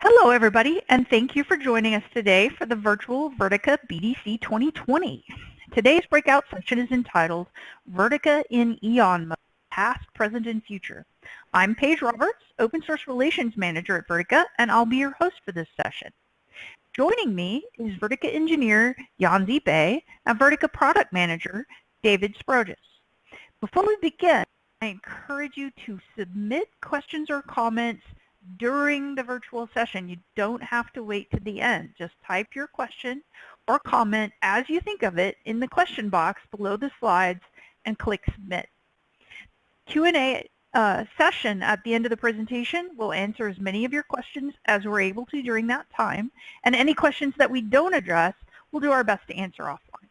Hello, everybody, and thank you for joining us today for the virtual Vertica BDC 2020. Today's breakout session is entitled Vertica in Eon Mode, Past, Present, and Future. I'm Paige Roberts, Open Source Relations Manager at Vertica, and I'll be your host for this session. Joining me is Vertica engineer Yuanzhe Bei and Vertica product manager David Sprogis. Before we begin, I encourage you to submit questions or comments during the virtual session. You don't have to wait to the end. Just type your question or comment as you think of it in the question box below the slides and click submit. Q&A uh, session at the end of the presentation will answer as many of your questions as we're able to during that time. And any questions that we don't address, we'll do our best to answer offline.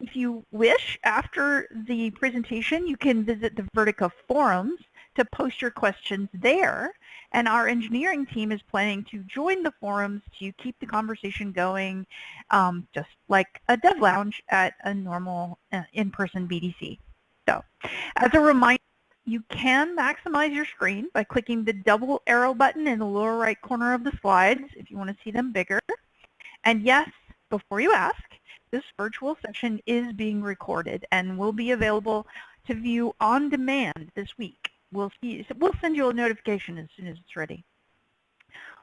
If you wish, after the presentation, you can visit the Vertica forums to post your questions there. And our engineering team is planning to join the forums to keep the conversation going, um, just like a dev lounge at a normal uh, in-person BDC. So as a reminder, you can maximize your screen by clicking the double arrow button in the lower right corner of the slides if you want to see them bigger. And yes, before you ask, this virtual session is being recorded and will be available to view on demand this week we'll see, we'll send you a notification as soon as it's ready.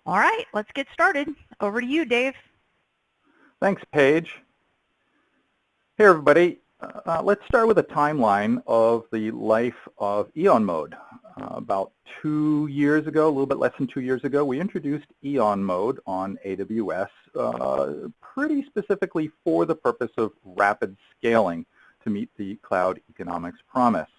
All right, let's get started. Over to you, Dave. Thanks, Paige. Hey, everybody. Uh, let's start with a timeline of the life of Eon Mode. Uh, about two years ago, a little bit less than two years ago, we introduced Eon Mode on AWS uh, pretty specifically for the purpose of rapid scaling to meet the cloud economics promise.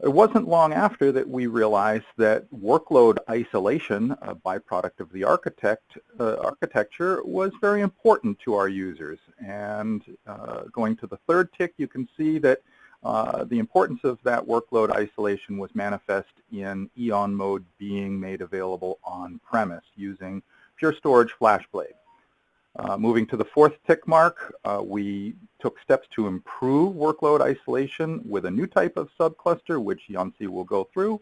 It wasn't long after that we realized that workload isolation, a byproduct of the architect, uh, architecture, was very important to our users. And uh, going to the third tick, you can see that uh, the importance of that workload isolation was manifest in Eon mode being made available on premise using Pure Storage FlashBlade. Uh, moving to the fourth tick mark, uh, we took steps to improve workload isolation with a new type of subcluster, which Yuanzhe will go through.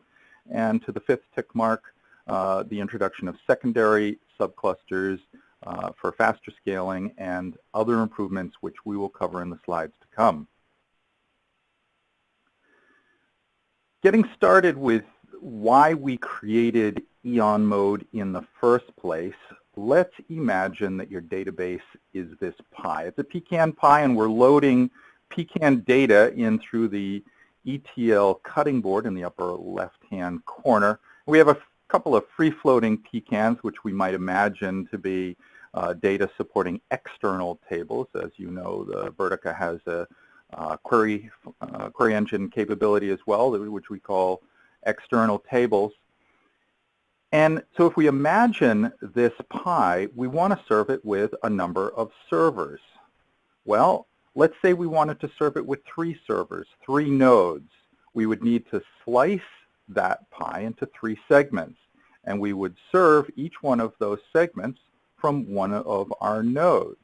And to the fifth tick mark, uh, the introduction of secondary subclusters uh, for faster scaling and other improvements, which we will cover in the slides to come. Getting started with why we created Eon mode in the first place, let's imagine that your database is this pie. It's a pecan pie and we're loading pecan data in through the ETL cutting board in the upper left-hand corner. We have a couple of free-floating pecans, which we might imagine to be uh, data supporting external tables. As you know, the Vertica has a uh, query, uh, query engine capability as well, which we call external tables. And so if we imagine this pie, we want to serve it with a number of servers. Well, let's say we wanted to serve it with three servers, three nodes. We would need to slice that pie into three segments. And we would serve each one of those segments from one of our nodes.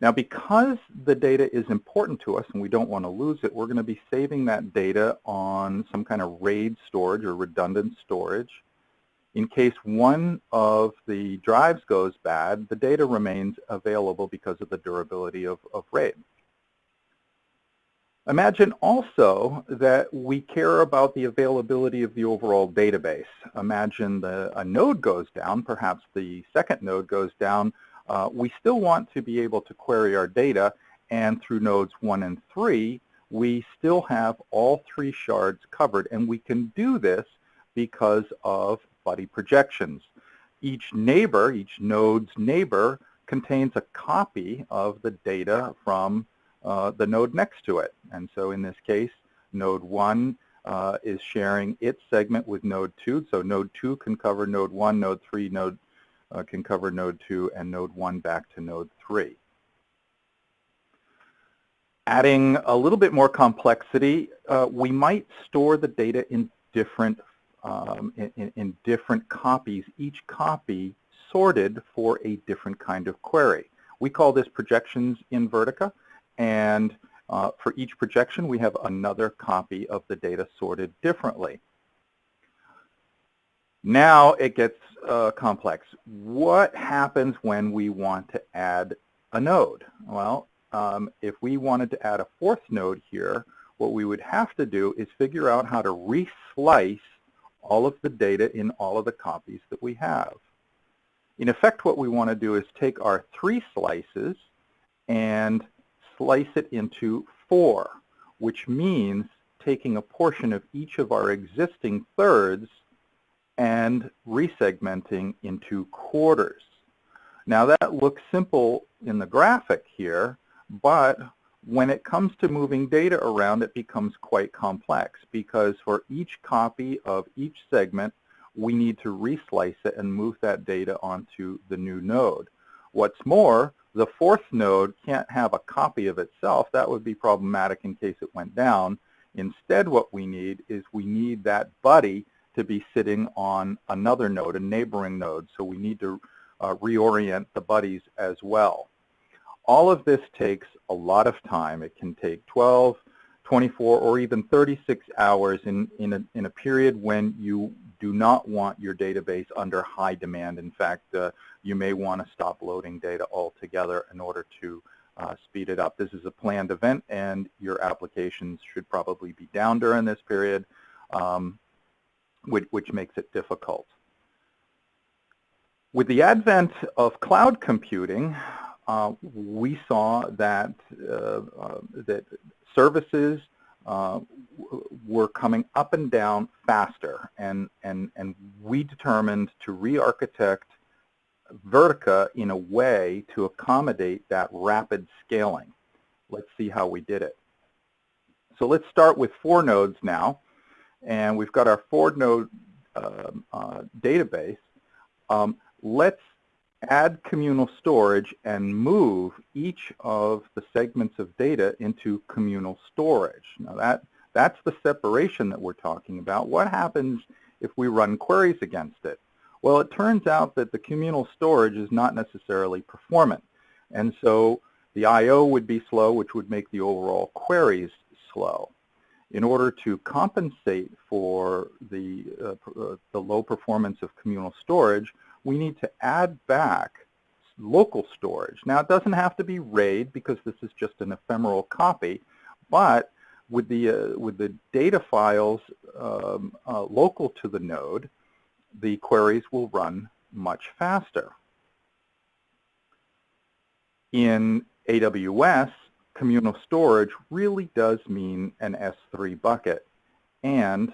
Now because the data is important to us and we don't want to lose it, we're going to be saving that data on some kind of RAID storage or redundant storage. In case one of the drives goes bad, the data remains available because of the durability of, of RAID. Imagine also that we care about the availability of the overall database. Imagine the, a node goes down, perhaps the second node goes down. Uh, we still want to be able to query our data, and through nodes 1 and 3, we still have all three shards covered, and we can do this because of buddy projections. Each neighbor, each node's neighbor, contains a copy of the data from uh, the node next to it. And so in this case, node 1 uh, is sharing its segment with node 2. So node 2 can cover node 1, node 3 node uh, can cover node 2, and node 1 back to node 3. Adding a little bit more complexity, uh, we might store the data in different um, in, in, different copies, each copy sorted for a different kind of query. We call this projections in Vertica, and uh, for each projection we have another copy of the data sorted differently. Now it gets uh, complex. What happens when we want to add a node? Well, um, if we wanted to add a fourth node here, what we would have to do is figure out how to reslice all of the data in all of the copies that we have. In effect, what we want to do is take our three slices and slice it into four, which means taking a portion of each of our existing thirds and resegmenting into quarters. Now that looks simple in the graphic here, but when it comes to moving data around, it becomes quite complex because for each copy of each segment, we need to reslice it and move that data onto the new node. What's more, the fourth node can't have a copy of itself. That would be problematic in case it went down. Instead, what we need is we need that buddy to be sitting on another node, a neighboring node. So we need to uh, reorient the buddies as well. All of this takes a lot of time. It can take 12, 24, or even 36 hours in, in, a, in a period when you do not want your database under high demand. In fact, uh, you may want to stop loading data altogether in order to uh, speed it up. This is a planned event and your applications should probably be down during this period. Um, which, which makes it difficult. With the advent of cloud computing, uh, we saw that, uh, uh, that services uh, were coming up and down faster, and, and, and we determined to re-architect Vertica in a way to accommodate that rapid scaling. Let's see how we did it. So let's start with four nodes now and we've got our four node uh, uh, database, um, let's add communal storage and move each of the segments of data into communal storage. Now that, that's the separation that we're talking about. What happens if we run queries against it? Well, it turns out that the communal storage is not necessarily performant. And so the I.O. would be slow, which would make the overall queries slow in order to compensate for the, uh, uh, the low performance of communal storage, we need to add back local storage. Now it doesn't have to be RAID because this is just an ephemeral copy, but with the, uh, with the data files um, uh, local to the node, the queries will run much faster. In AWS, communal storage really does mean an S3 bucket. And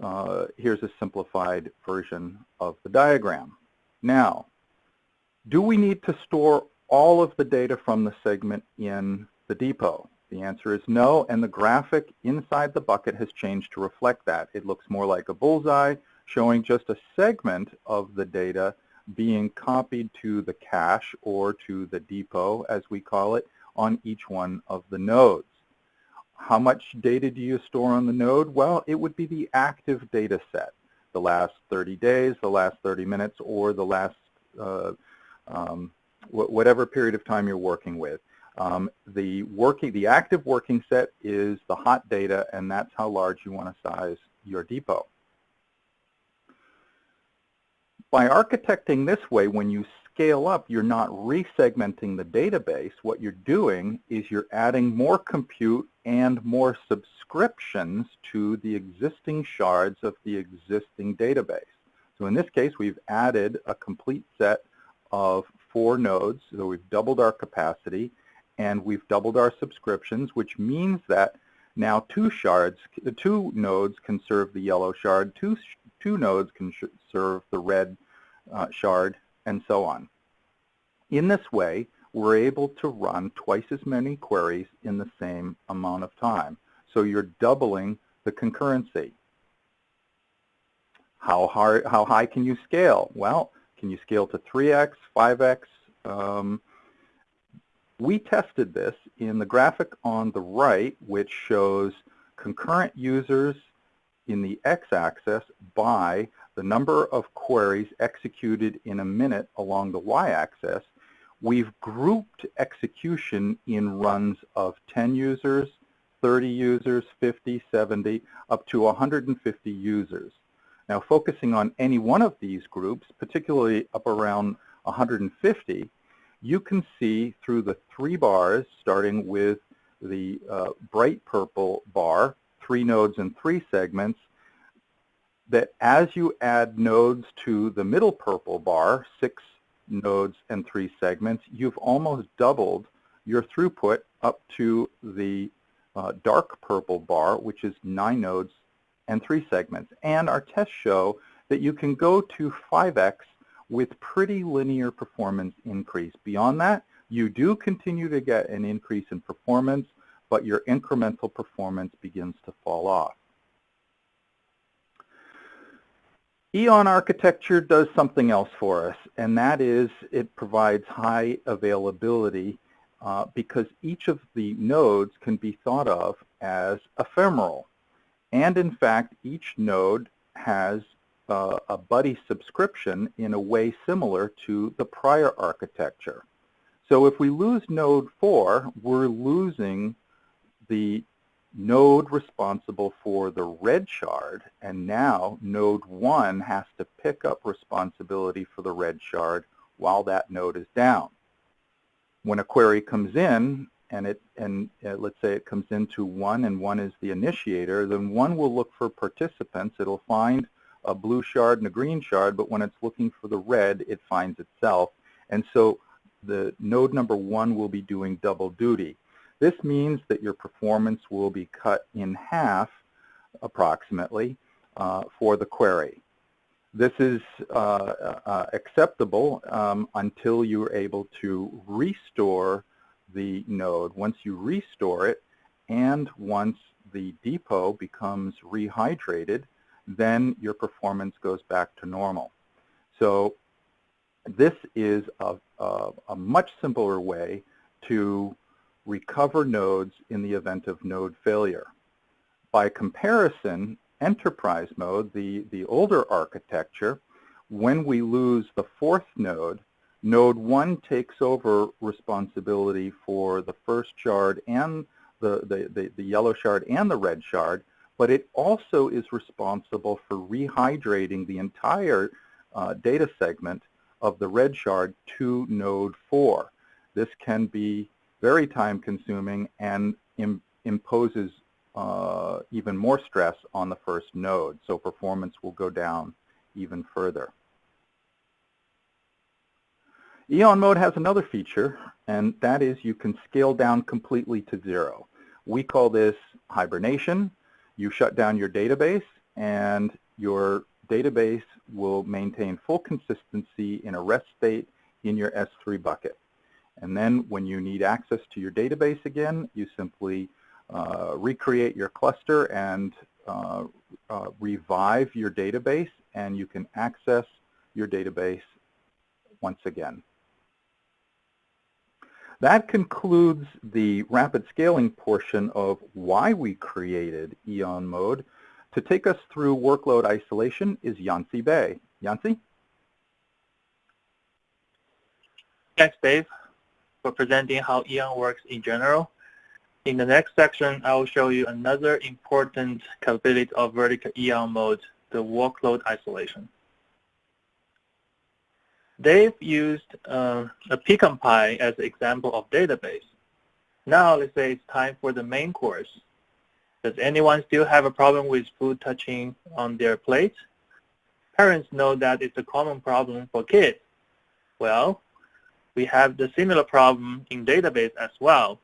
uh, here's a simplified version of the diagram. Now, do we need to store all of the data from the segment in the depot? The answer is no, and the graphic inside the bucket has changed to reflect that. It looks more like a bullseye, showing just a segment of the data being copied to the cache or to the depot, as we call it, on each one of the nodes. How much data do you store on the node? Well, it would be the active data set, the last 30 days, the last 30 minutes, or the last uh, um, whatever period of time you're working with. Um, the working, the active working set is the hot data, and that's how large you want to size your depot. By architecting this way, when you scale up, you're not resegmenting the database. What you're doing is you're adding more compute and more subscriptions to the existing shards of the existing database. So in this case, we've added a complete set of four nodes. So we've doubled our capacity and we've doubled our subscriptions, which means that now two shards, two nodes can serve the yellow shard, two, two nodes can serve the red uh, shard, and so on. In this way, we're able to run twice as many queries in the same amount of time. So you're doubling the concurrency. How, hard, how high can you scale? Well, can you scale to 3x, 5x? Um, we tested this in the graphic on the right, which shows concurrent users in the x-axis by the number of queries executed in a minute along the y-axis, we've grouped execution in runs of 10 users, 30 users, 50, 70, up to 150 users. Now focusing on any one of these groups, particularly up around 150, you can see through the three bars, starting with the uh, bright purple bar, three nodes and three segments, that as you add nodes to the middle purple bar, six nodes and three segments, you've almost doubled your throughput up to the uh, dark purple bar, which is nine nodes and three segments. And our tests show that you can go to 5x with pretty linear performance increase. Beyond that, you do continue to get an increase in performance, but your incremental performance begins to fall off. Eon architecture does something else for us, and that is it provides high availability uh, because each of the nodes can be thought of as ephemeral. And in fact, each node has uh, a buddy subscription in a way similar to the prior architecture. So if we lose node 4, we're losing the node responsible for the red shard, and now node 1 has to pick up responsibility for the red shard while that node is down. When a query comes in, and it and uh, let's say it comes into 1 and 1 is the initiator, then 1 will look for participants. It'll find a blue shard and a green shard, but when it's looking for the red, it finds itself. And so the node number 1 will be doing double duty. This means that your performance will be cut in half approximately uh, for the query. This is uh, uh, acceptable um, until you're able to restore the node. Once you restore it and once the depot becomes rehydrated, then your performance goes back to normal. So this is a, a, a much simpler way to recover nodes in the event of node failure. By comparison, enterprise mode, the, the older architecture, when we lose the fourth node, node 1 takes over responsibility for the first shard and the, the, the, the yellow shard and the red shard, but it also is responsible for rehydrating the entire uh, data segment of the red shard to node 4. This can be very time consuming and Im imposes uh, even more stress on the first node, so performance will go down even further. Eon mode has another feature, and that is you can scale down completely to zero. We call this hibernation. You shut down your database, and your database will maintain full consistency in a rest state in your S3 bucket. And then when you need access to your database again, you simply uh, recreate your cluster and uh, uh, revive your database, and you can access your database once again. That concludes the rapid scaling portion of why we created Eon Mode. To take us through workload isolation is Yuanzhe Bei. Yuanzhe? Thanks, Dave for presenting how Eon works in general. In the next section, I will show you another important capability of Vertica Eon mode, the workload isolation. They've used uh, a pecan pie as an example of database. Now let's say it's time for the main course. Does anyone still have a problem with food touching on their plate? Parents know that it's a common problem for kids. Well, we have the similar problem in database as well.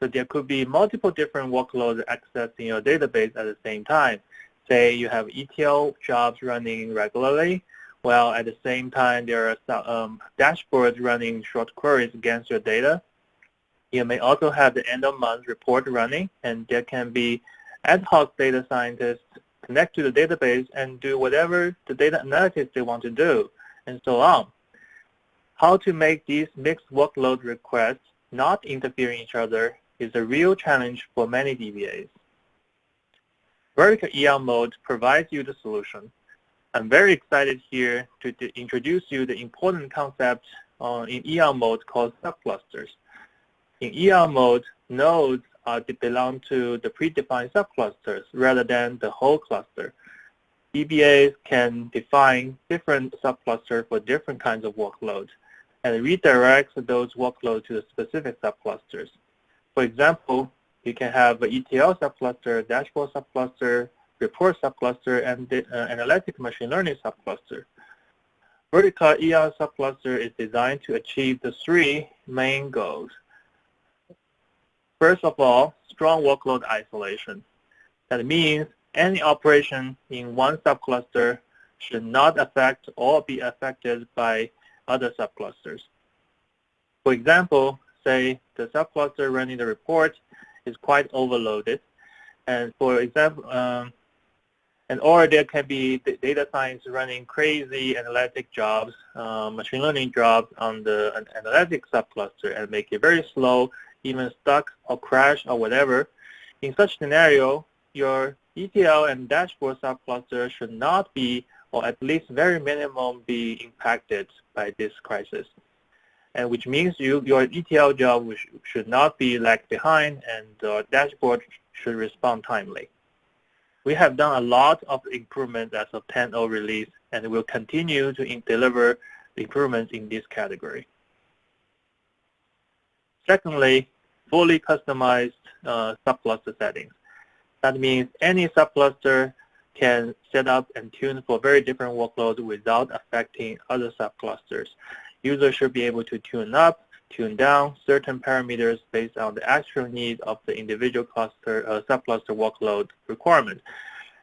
So there could be multiple different workloads accessing your database at the same time. Say you have ETL jobs running regularly, while at the same time there are um, dashboards running short queries against your data. You may also have the end of month report running, and there can be ad hoc data scientists connect to the database and do whatever the data analysis they want to do, and so on. How to make these mixed workload requests not interfering each other is a real challenge for many DBAs. Vertica Eon mode provides you the solution. I'm very excited here to, introduce you the important concept uh, in Eon mode called subclusters. In Eon mode, nodes are belong to the predefined subclusters rather than the whole cluster. DBAs can define different subclusters for different kinds of workloads and redirects those workloads to the specific subclusters. For example, you can have an ETL subcluster, dashboard subcluster, report subcluster, and uh, analytic machine learning subcluster. Vertica EON subcluster is designed to achieve the three main goals. First of all, strong workload isolation. That means any operation in one subcluster should not affect or be affected by other subclusters. For example, say the subcluster running the report is quite overloaded. And for example, um, and or there can be data science running crazy analytic jobs, uh, machine learning jobs on the analytic subcluster and make it very slow, even stuck or crash or whatever. In such scenario, your ETL and dashboard subcluster should not be, or at least very minimum, be impacted by this crisis. And which means you, your ETL job should not be lagged behind and the dashboard should respond timely. We have done a lot of improvements as of 10.0 release and will continue to deliver improvements in this category. Secondly, fully customized uh, subcluster settings. That means any subcluster can set up and tune for very different workloads without affecting other subclusters. Users should be able to tune up tune down certain parameters based on the actual need of the individual cluster uh, subcluster workload requirement.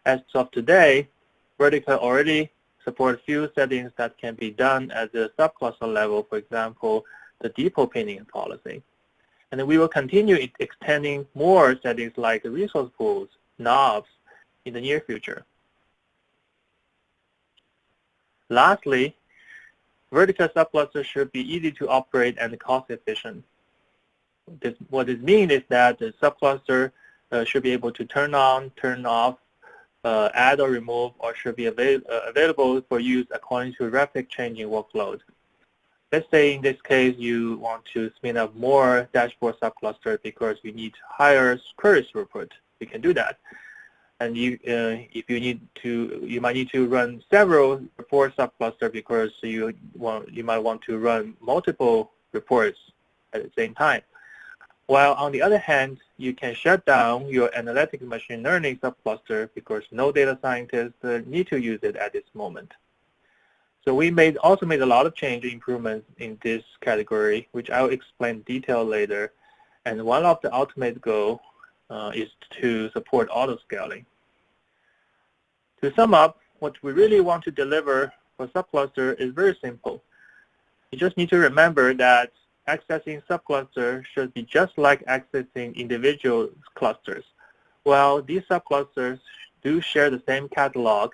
As of today, Vertica already supports few settings that can be done at the subcluster level, for example, the depot pinning policy. And we will continue extending more settings like resource pools, knobs in the near future. Lastly, Vertica subcluster should be easy to operate and cost efficient. This, what this means is that the subcluster uh, should be able to turn on, turn off, uh, add or remove, or should be avail uh, available for use according to rapid changing workload. Let's say in this case you want to spin up more dashboard subcluster because you need higher query throughput. You can do that and you, uh, if you need to, you might need to run several report subcluster because you want, you might want to run multiple reports at the same time. While on the other hand, you can shut down your analytic machine learning subcluster because no data scientists uh, need to use it at this moment. So we made also made a lot of change improvements in this category, which I'll explain detail later. And one of the ultimate goal uh, is to support auto-scaling. To sum up, what we really want to deliver for subcluster is very simple. You just need to remember that accessing subcluster should be just like accessing individual clusters. Well, these subclusters do share the same catalog,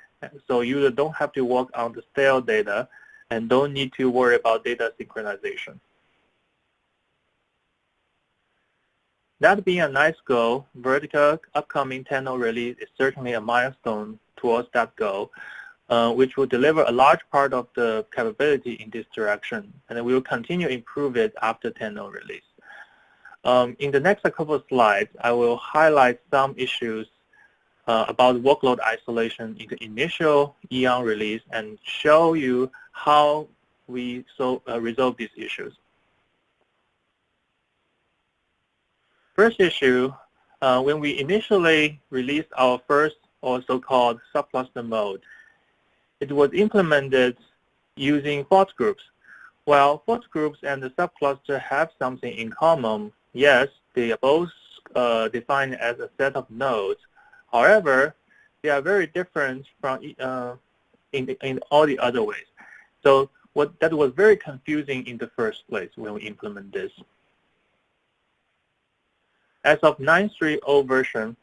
so users don't have to work on the stale data and don't need to worry about data synchronization. That being a nice goal, Vertica upcoming 10.0 release is certainly a milestone towards that goal, uh, which will deliver a large part of the capability in this direction, and we will continue to improve it after 10.0 release. Um, in the next couple of slides, I will highlight some issues uh, about workload isolation in the initial EON release and show you how we so, uh, resolve these issues. First issue, uh, when we initially released our first or so-called subcluster mode. It was implemented using fault groups. While fault groups and the subcluster have something in common, yes, they are both uh, defined as a set of nodes. However, they are very different from uh, in, in all the other ways. So what that was very confusing in the first place when we implement this. As of 9.3.0 version,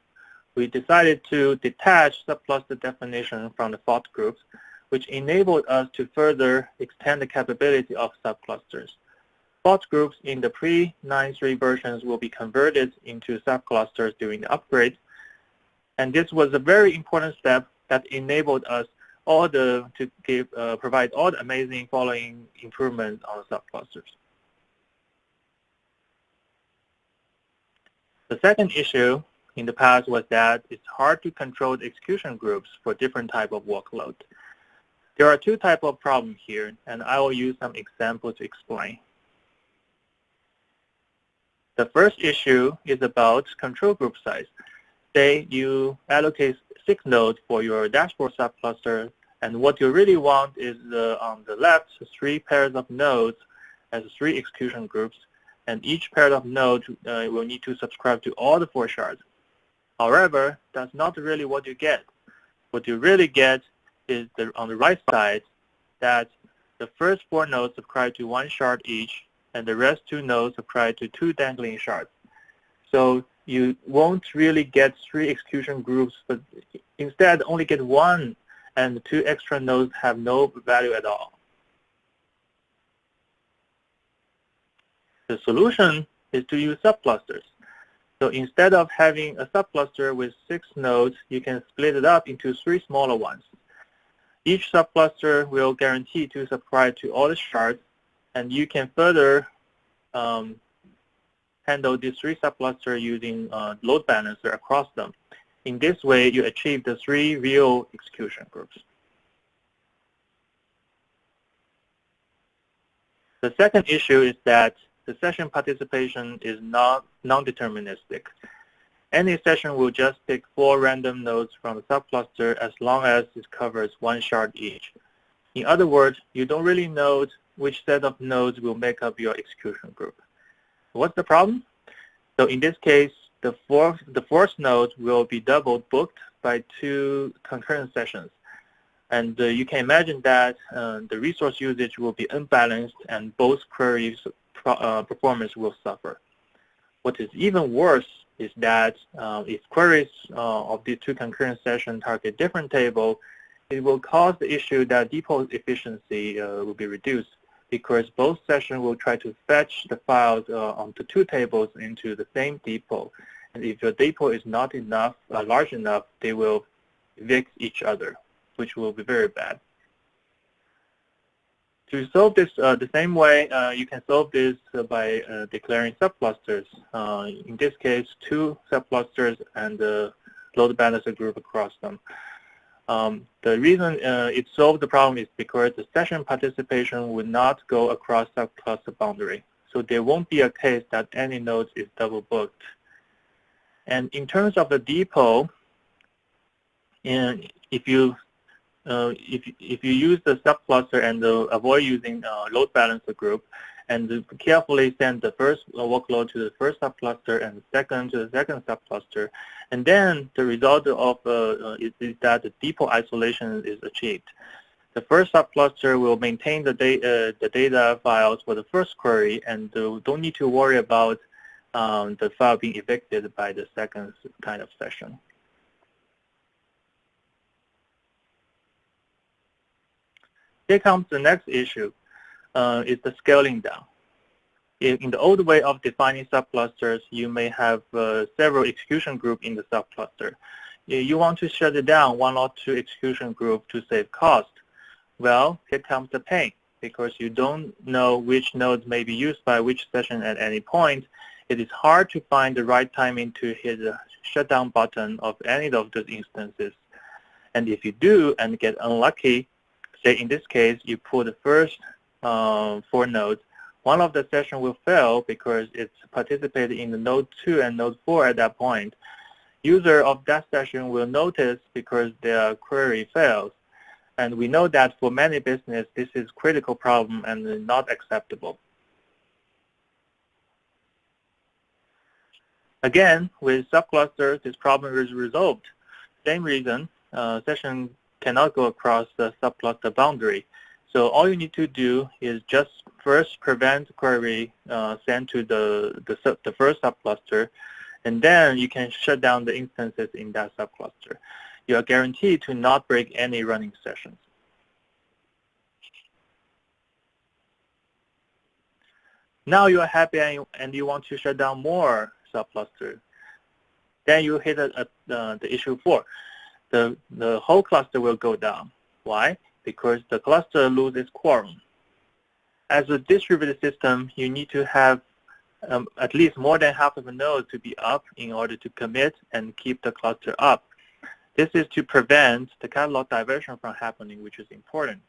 we decided to detach subcluster definition from the fault groups, which enabled us to further extend the capability of subclusters. Fault groups in the pre-9.3 versions will be converted into subclusters during the upgrade. And this was a very important step that enabled us all the, to give, uh, provide all the amazing following improvements on subclusters. The second issue in the past was that it's hard to control the execution groups for different type of workload. There are two type of problems here, and I will use some examples to explain. The first issue is about control group size. Say you allocate six nodes for your dashboard subcluster, and what you really want is the, on the left three pairs of nodes as three execution groups, and each pair of nodes uh, will need to subscribe to all the four shards. However, that's not really what you get. What you really get is the, on the right side that the first four nodes subscribe to one shard each, and the rest two nodes apply to two dangling shards. So you won't really get three execution groups, but instead only get one, and the two extra nodes have no value at all. The solution is to use subclusters. So instead of having a subcluster with six nodes, you can split it up into three smaller ones. Each subcluster will guarantee to subscribe to all the shards and you can further um, handle these three subclusters using uh, load balancer across them. In this way, you achieve the three real execution groups. The second issue is that the session participation is not non-deterministic. Any session will just pick four random nodes from the subcluster as long as it covers one shard each. In other words, you don't really know which set of nodes will make up your execution group. What's the problem? So in this case, the fourth, the fourth node will be double booked by two concurrent sessions. And uh, you can imagine that uh, the resource usage will be unbalanced and both queries uh, performance will suffer. What is even worse is that uh, if queries uh, of the two concurrent sessions target different table, it will cause the issue that depot efficiency uh, will be reduced because both sessions will try to fetch the files uh, onto two tables into the same depot. And if your depot is not enough, large enough, they will evict each other, which will be very bad. To solve this uh, the same way, uh, you can solve this uh, by declaring subclusters. In this case, two subclusters and the load balancer group across them. Um, the reason uh, it solved the problem is because the session participation would not go across subcluster boundary. So there won't be a case that any node is double booked. And in terms of the depot, in, if you if, if you use the subcluster and uh, avoid using uh, load balancer group, and carefully send the first workload to the first subcluster and the second to the second subcluster. And then the result of uh, uh, is, is, that the depot isolation is achieved. The first subcluster will maintain the, da uh, the data files for the first query and uh, don't need to worry about um, the file being evicted by the second kind of session. Here comes the next issue uh, is the scaling down. In, in, the old way of defining subclusters, you may have uh, several execution groups in the subcluster. You want to shut it down one or two execution groups to save cost. Well, here comes the pain. Because you don't know which nodes may be used by which session at any point, it is hard to find the right timing to hit the shutdown button of any of those instances. And if you do and get unlucky, say in this case, you pull the first uh, four nodes, one of the session will fail because it's participated in the node 2 and node 4 at that point. User of that session will notice because their query fails. And we know that for many business, this is critical problem and not acceptable. Again, with subclusters, this problem is resolved. Same reason, uh, session cannot go across the subcluster boundary. So all you need to do is just first prevent query uh, sent to the, the, the first subcluster, and then you can shut down the instances in that subcluster. You are guaranteed to not break any running sessions. Now you are happy and you, and you want to shut down more subclusters. Then you hit a, a, uh, the issue four. The, the whole cluster will go down. Why? because the cluster loses quorum. As a distributed system, you need to have um, at least more than half of the nodes to be up in order to commit and keep the cluster up. This is to prevent the catalog diversion from happening, which is important.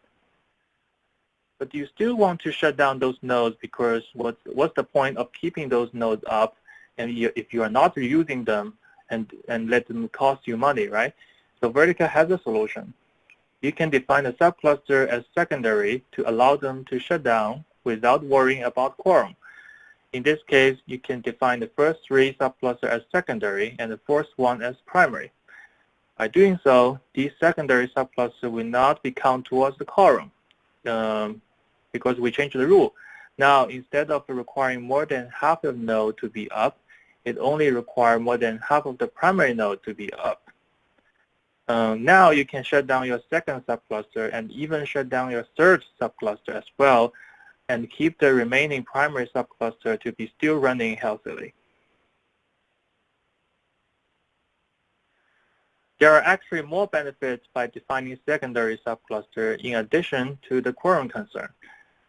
But you still want to shut down those nodes because what's, what's the point of keeping those nodes up and you, if you are not using them and, and let them cost you money, right? So Vertica has a solution. You can define a subcluster as secondary to allow them to shut down without worrying about quorum. In this case, you can define the first three subclusters as secondary and the fourth one as primary. By doing so, these secondary subclusters will not be counted towards the quorum um, because we changed the rule. Now, instead of requiring more than half of the node to be up, it only requires more than half of the primary node to be up. Um, now you can shut down your second subcluster and even shut down your third subcluster as well and keep the remaining primary subcluster to be still running healthily. There are actually more benefits by defining secondary subcluster in addition to the quorum concern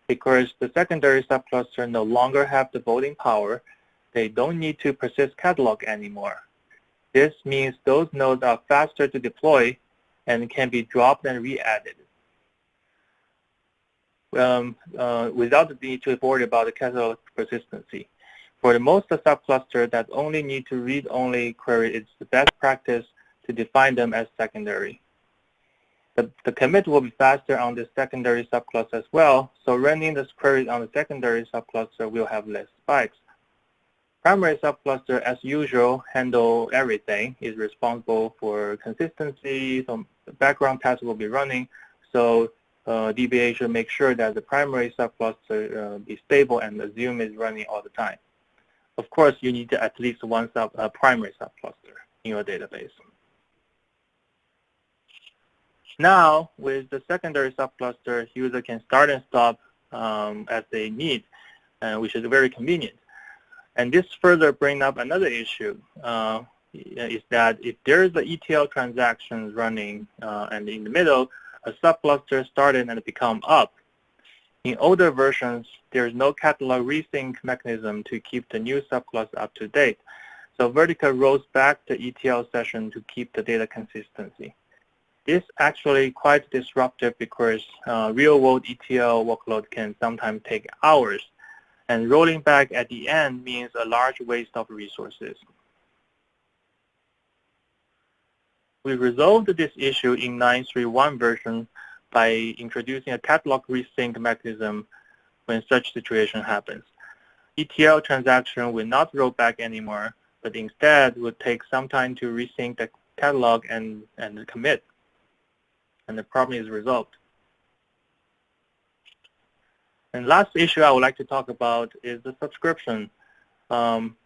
because the secondary subcluster no longer have the voting power they don't need to persist catalog anymore. This means those nodes are faster to deploy and can be dropped and re-added um, uh, without the need to worry about the catalog persistency. For the most subcluster that only need to read-only query, it's the best practice to define them as secondary. The, the commit will be faster on the secondary subcluster as well, so running this query on the secondary subcluster will have less spikes. Primary subcluster, as usual, handle everything, is responsible for consistency, some background tasks will be running, so uh, DBA should make sure that the primary subcluster uh, be stable and the assume is running all the time. Of course, you need at least one sub, uh, primary subcluster in your database. Now, with the secondary subcluster, user can start and stop um, as they need, uh, which is very convenient. And this further brings up another issue, uh, is that if there is the ETL transactions running uh, and in the middle, a subcluster started and become up. In older versions, there is no catalog resync mechanism to keep the new subcluster up to date. So Vertica rolls back the ETL session to keep the data consistency. This actually quite disruptive because uh, real-world ETL workload can sometimes take hours and rolling back at the end means a large waste of resources. We resolved this issue in 9.3.1 version by introducing a catalog resync mechanism when such situation happens. ETL transaction will not roll back anymore, but instead will take some time to resync the catalog and, and commit. And the problem is resolved. And last issue I would like to talk about is the subscription. Um,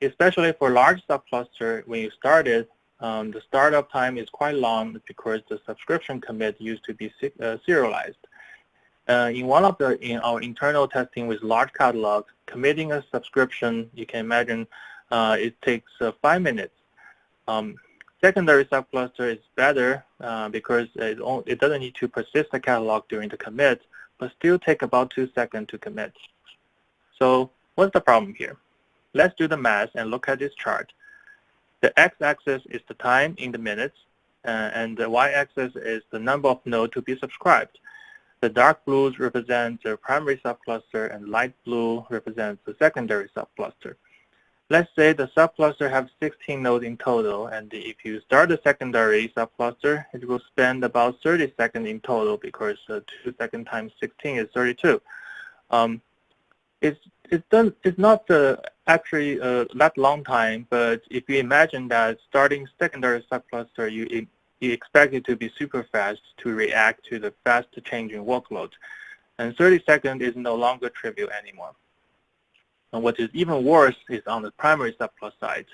especially for large subcluster, when you started, um, the startup time is quite long because the subscription commit used to be uh, serialized. Uh, in one of the in our internal testing with large catalogs, committing a subscription, you can imagine uh, it takes uh, five minutes. Um, secondary subcluster is better uh, because it, it doesn't need to persist the catalog during the commit, but still take about two seconds to commit. So what's the problem here? Let's do the math and look at this chart. The x-axis is the time in the minutes, uh, and the y-axis is the number of nodes to be subscribed. The dark blues represent the primary subcluster, and light blue represents the secondary subcluster. Let's say the subcluster has 16 nodes in total, and if you start the secondary subcluster, it will spend about 30 seconds in total because uh, 2 seconds times 16 is 32. Um, it's, it's, done, it's not uh, actually uh, that long time, but if you imagine that starting secondary subcluster, you, you expect it to be super fast to react to the fast changing workload. And 30 seconds is no longer trivial anymore. And what is even worse is on the primary subcluster side,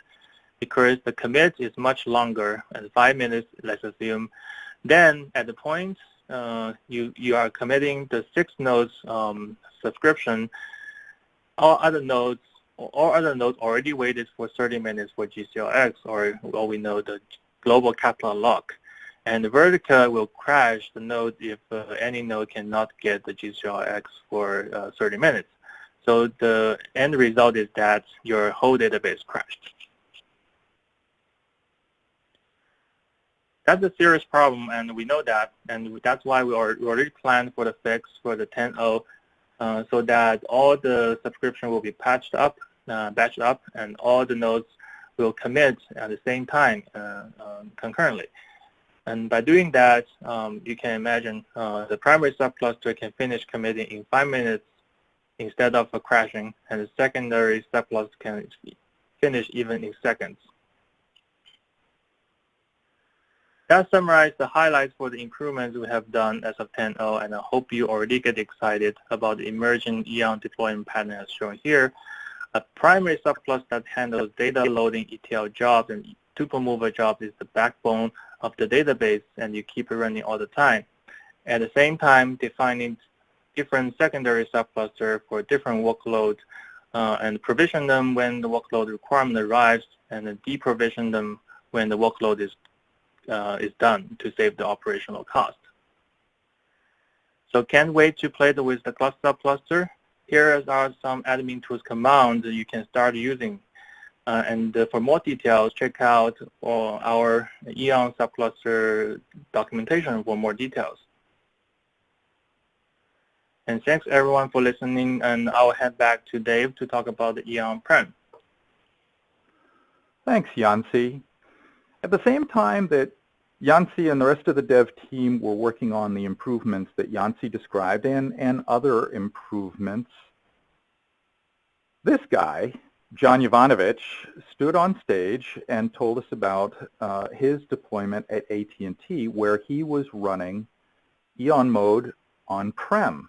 because the commit is much longer, and five minutes, let's assume. Then at the point uh, you, you are committing the six nodes um, subscription, all other nodes all other nodes already waited for 30 minutes for GCLX, or what we know the global catalog lock. And the Vertica will crash the node if uh, any node cannot get the GCLX for uh, 30 minutes. So the end result is that your whole database crashed. That's a serious problem, and we know that, and that's why we already planned for the fix for the 10.0 uh, so that all the subscription will be patched up, uh, batched up, and all the nodes will commit at the same time uh, um, concurrently. And by doing that, um, you can imagine uh, the primary subcluster can finish committing in five minutes instead of crashing, and the secondary subcluster can finish even in seconds. That summarizes the highlights for the improvements we have done as of 10.0, and I hope you already get excited about the emerging Eon deployment pattern as shown here. A primary subcluster that handles data loading ETL jobs and tuple mover jobs is the backbone of the database, and you keep it running all the time. At the same time, defining different secondary subcluster for different workloads uh, and provision them when the workload requirement arrives and then deprovision them when the workload is uh, is done to save the operational cost. So can't wait to play with the cluster subcluster. Here are some admin tools commands you can start using. Uh, and uh, for more details, check out uh, our Eon subcluster documentation for more details. And thanks everyone for listening, and I'll head back to Dave to talk about the Eon Prem. Thanks, Yuanzhe. At the same time that Yuanzhe and the rest of the dev team were working on the improvements that Yuanzhe described and, and other improvements. This guy, John Jovanovich, stood on stage and told us about uh, his deployment at AT&T where he was running Eon Mode on-prem.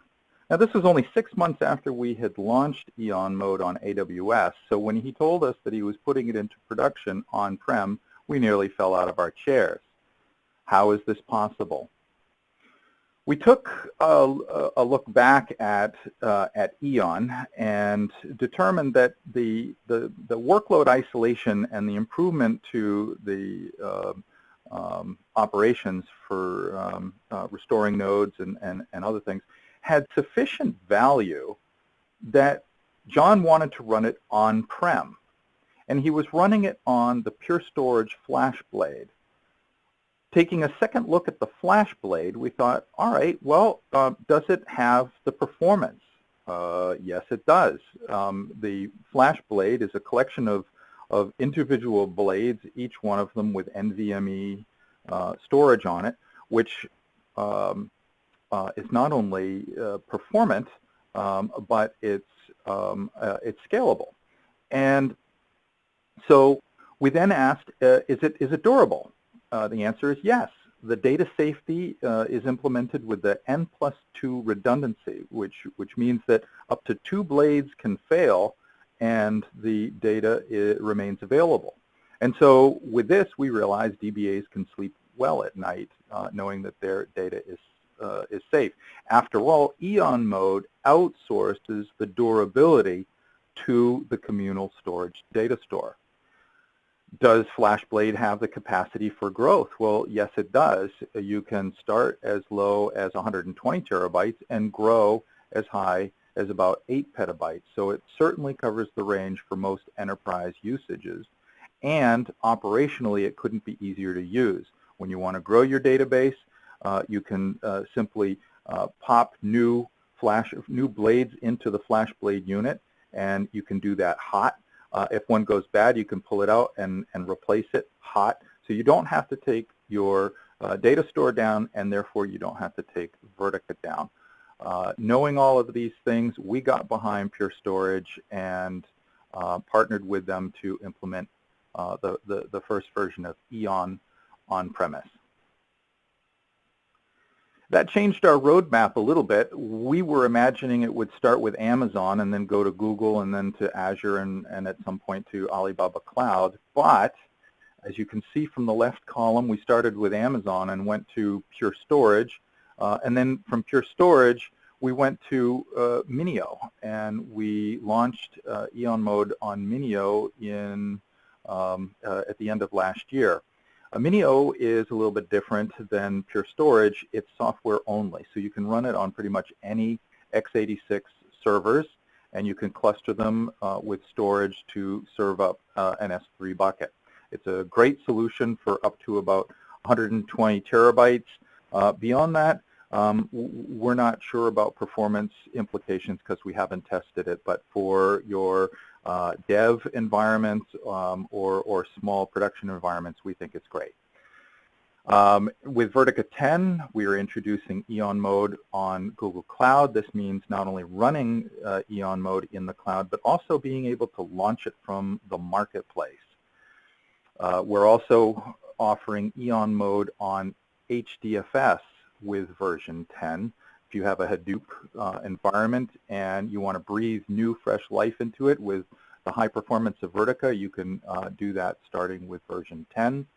Now this was only six months after we had launched Eon Mode on AWS, so when he told us that he was putting it into production on-prem, we nearly fell out of our chairs. How is this possible? We took a, a look back at, uh, at Eon and determined that the, the, the, workload isolation and the improvement to the uh, um, operations for um, uh, restoring nodes and, and, and other things had sufficient value that John wanted to run it on-prem. And he was running it on the Pure Storage FlashBlade. Taking a second look at the FlashBlade, we thought, all right, well, uh, does it have the performance? Uh, yes, it does. Um, the FlashBlade is a collection of, of individual blades, each one of them with NVMe uh, storage on it, which um, is not only uh, performant, um, but it's, um, uh, it's scalable. And so we then asked, is, it, is it durable? Uh, the answer is yes. The data safety uh, is implemented with the N plus 2 redundancy, which, which means that up to two blades can fail and the data remains available. And so with this, we realized DBAs can sleep well at night uh, knowing that their data is, uh, is safe. After all, Eon mode outsources the durability to the communal storage data store does FlashBlade have the capacity for growth? Well, yes, it does. You can start as low as 120 terabytes and grow as high as about 8 petabytes. So it certainly covers the range for most enterprise usages. And operationally, it couldn't be easier to use. When you want to grow your database, you can uh, simply uh, pop new flash new blades into the flash blade unit, and you can do that hot uh, if one goes bad, you can pull it out and, and replace it hot. So you don't have to take your uh, data store down, and therefore you don't have to take Vertica down. Uh, knowing all of these things, we got behind Pure Storage and uh, partnered with them to implement uh, the, the, the first version of Eon on-premise. That changed our roadmap a little bit. We were imagining it would start with Amazon and then go to Google and then to Azure and, and at some point to Alibaba Cloud. But as you can see from the left column, we started with Amazon and went to Pure Storage. Uh, and then from Pure Storage, we went to uh, Minio and we launched uh, Eon Mode on Minio in, um, uh, at the end of last year. Minio is a little bit different than Pure Storage. It's software only, so you can run it on pretty much any x86 servers, and you can cluster them uh, with storage to serve up uh, an S3 bucket. It's a great solution for up to about 120 terabytes. Uh, beyond that, um, we're not sure about performance implications because we haven't tested it, but for your uh, dev environments um, or, or small production environments, we think it's great. Um, with Vertica 10, we are introducing Eon mode on Google Cloud. This means not only running uh, Eon mode in the cloud, but also being able to launch it from the marketplace. Uh, we're also offering Eon mode on HDFS with version 10. If you have a Hadoop uh, environment and you want to breathe new, fresh life into it with the high performance of Vertica, you can uh, do that starting with version 10.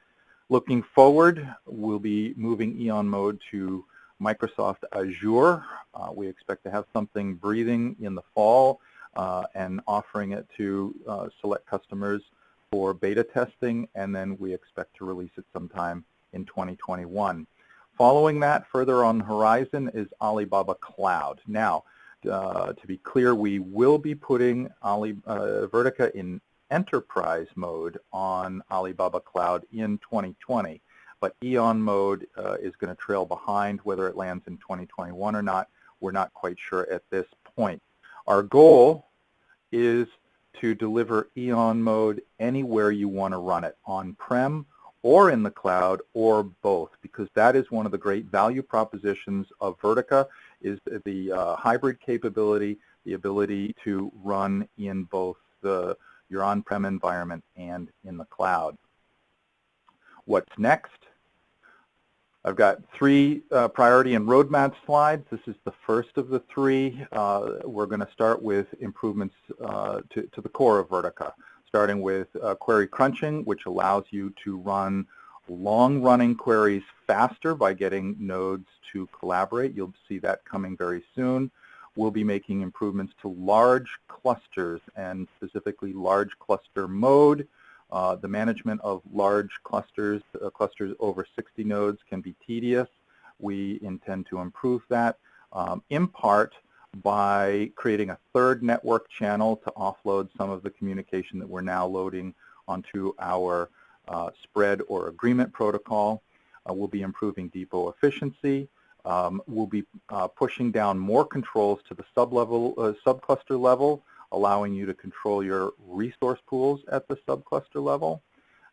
Looking forward, we'll be moving Eon mode to Microsoft Azure. Uh, we expect to have something breathing in the fall uh, and offering it to uh, select customers for beta testing, and then we expect to release it sometime in 2021. Following that, further on the horizon is Alibaba Cloud. Now, uh, to be clear, we will be putting Ali, uh, Vertica in enterprise mode on Alibaba Cloud in 2020. But Eon mode uh, is going to trail behind whether it lands in 2021 or not. We're not quite sure at this point. Our goal is to deliver Eon mode anywhere you want to run it, on-prem or in the cloud or both, because that is one of the great value propositions of Vertica is the uh, hybrid capability, the ability to run in both the your on-prem environment and in the cloud. What's next? I've got three uh, priority and roadmap slides. This is the first of the three. Uh, we're going to start with improvements uh, to, to, the core of Vertica, starting with uh, query crunching, which allows you to run long-running queries faster by getting nodes to collaborate. You'll see that coming very soon we'll be making improvements to large clusters and specifically large cluster mode. Uh, the management of large clusters, uh, clusters over 60 nodes can be tedious. We intend to improve that, um, in part by creating a third network channel to offload some of the communication that we're now loading onto our uh, spread or agreement protocol. Uh, we'll be improving depot efficiency. Um, we'll be uh, pushing down more controls to the sub-level, uh, subcluster level, allowing you to control your resource pools at the subcluster level.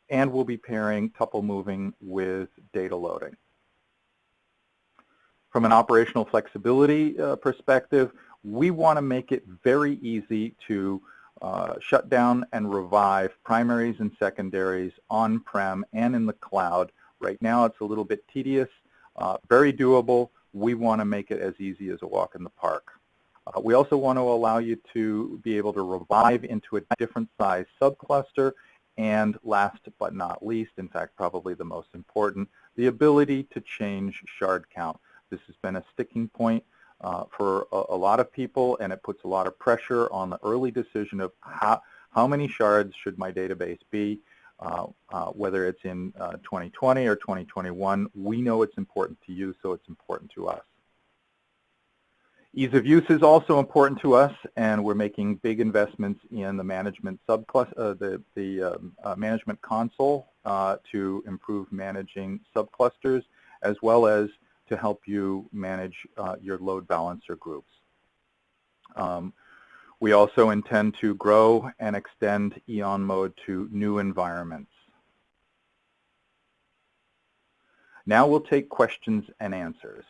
And we'll be pairing tuple moving with data loading. From an operational flexibility uh, perspective, we want to make it very easy to uh, shut down and revive primaries and secondaries on-prem and in the cloud. Right now it's a little bit tedious uh, very doable. We want to make it as easy as a walk in the park. Uh, we also want to allow you to be able to revive into a different size subcluster and last but not least, in fact probably the most important, the ability to change shard count. This has been a sticking point uh, for a, a, lot of people and it puts a lot of pressure on the early decision of how, how many shards should my database be. Uh, uh, whether it's in 2020 uh, or 2021, we know it's important to you, so it's important to us. Ease of use is also important to us, and we're making big investments in the management subcluster, uh, the, the um, uh, management console to improve managing subclusters, as well as to help you manage your load balancer groups. Um, we also intend to grow and extend EON mode to new environments. Now we'll take questions and answers.